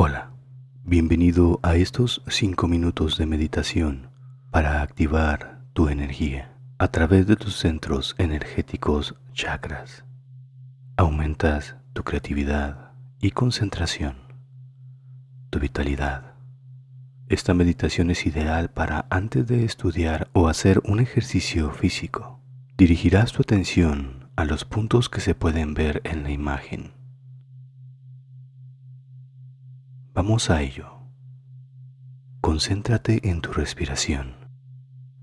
Hola, bienvenido a estos 5 minutos de meditación para activar tu energía a través de tus centros energéticos chakras. Aumentas tu creatividad y concentración, tu vitalidad. Esta meditación es ideal para antes de estudiar o hacer un ejercicio físico. Dirigirás tu atención a los puntos que se pueden ver en la imagen Vamos a ello. Concéntrate en tu respiración.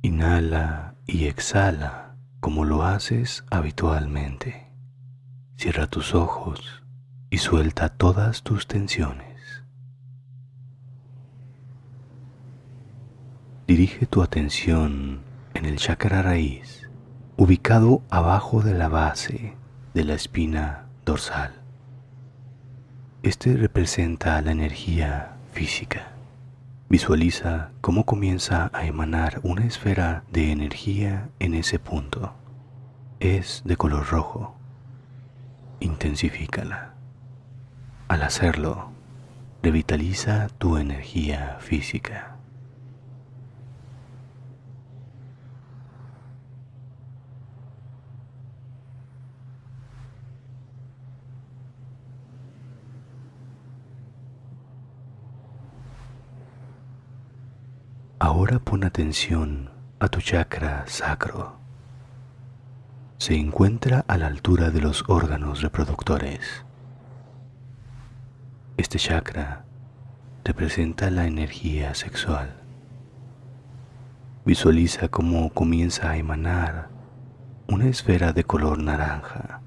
Inhala y exhala como lo haces habitualmente. Cierra tus ojos y suelta todas tus tensiones. Dirige tu atención en el chakra raíz, ubicado abajo de la base de la espina dorsal. Este representa la energía física. Visualiza cómo comienza a emanar una esfera de energía en ese punto. Es de color rojo. Intensifícala. Al hacerlo, revitaliza tu energía física. Ahora pon atención a tu chakra sacro. Se encuentra a la altura de los órganos reproductores. Este chakra representa la energía sexual. Visualiza cómo comienza a emanar una esfera de color naranja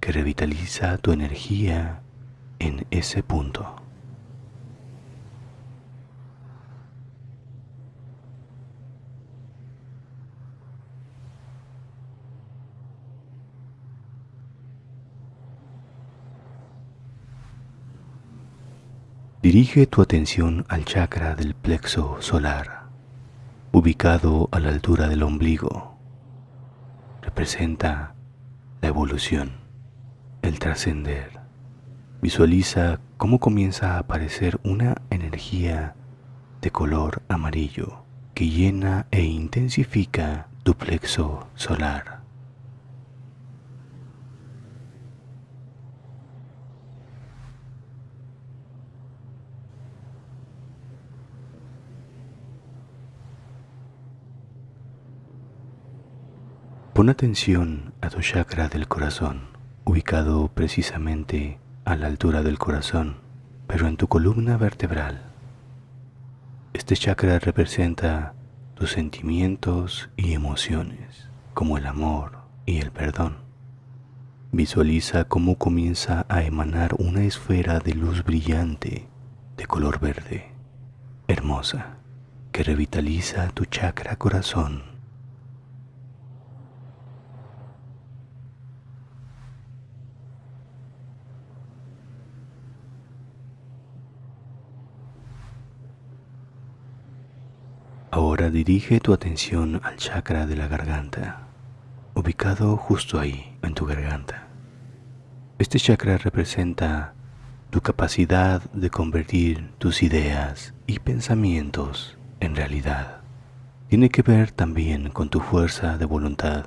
que revitaliza tu energía en ese punto. Dirige tu atención al chakra del plexo solar, ubicado a la altura del ombligo. Representa la evolución, el trascender. Visualiza cómo comienza a aparecer una energía de color amarillo que llena e intensifica tu plexo solar. Pon atención a tu chakra del corazón, ubicado precisamente a la altura del corazón, pero en tu columna vertebral. Este chakra representa tus sentimientos y emociones, como el amor y el perdón. Visualiza cómo comienza a emanar una esfera de luz brillante de color verde, hermosa, que revitaliza tu chakra corazón Ahora dirige tu atención al chakra de la garganta, ubicado justo ahí, en tu garganta. Este chakra representa tu capacidad de convertir tus ideas y pensamientos en realidad. Tiene que ver también con tu fuerza de voluntad.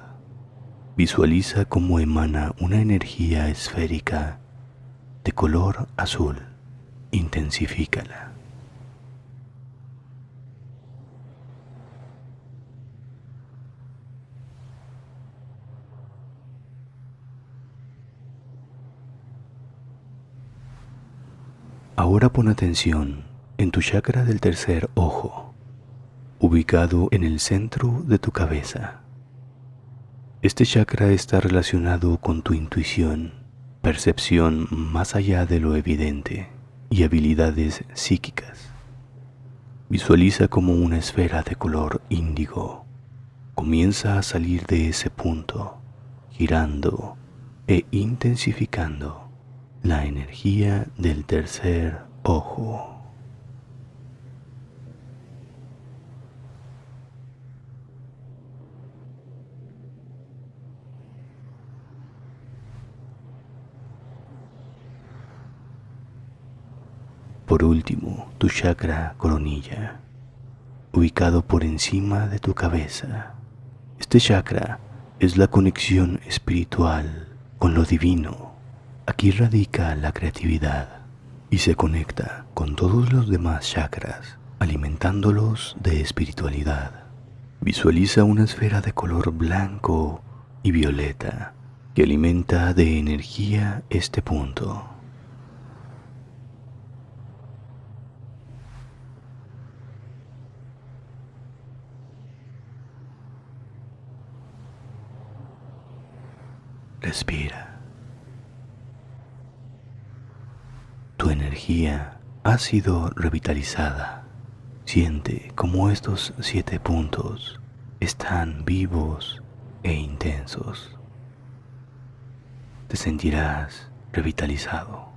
Visualiza cómo emana una energía esférica de color azul. Intensifícala. Ahora pon atención en tu chakra del tercer ojo, ubicado en el centro de tu cabeza. Este chakra está relacionado con tu intuición, percepción más allá de lo evidente y habilidades psíquicas. Visualiza como una esfera de color índigo comienza a salir de ese punto, girando e intensificando la energía del tercer ojo. Por último, tu chakra coronilla, ubicado por encima de tu cabeza. Este chakra es la conexión espiritual con lo divino. Aquí radica la creatividad y se conecta con todos los demás chakras, alimentándolos de espiritualidad. Visualiza una esfera de color blanco y violeta que alimenta de energía este punto. Respira. Tu energía ha sido revitalizada. Siente cómo estos siete puntos están vivos e intensos. Te sentirás revitalizado.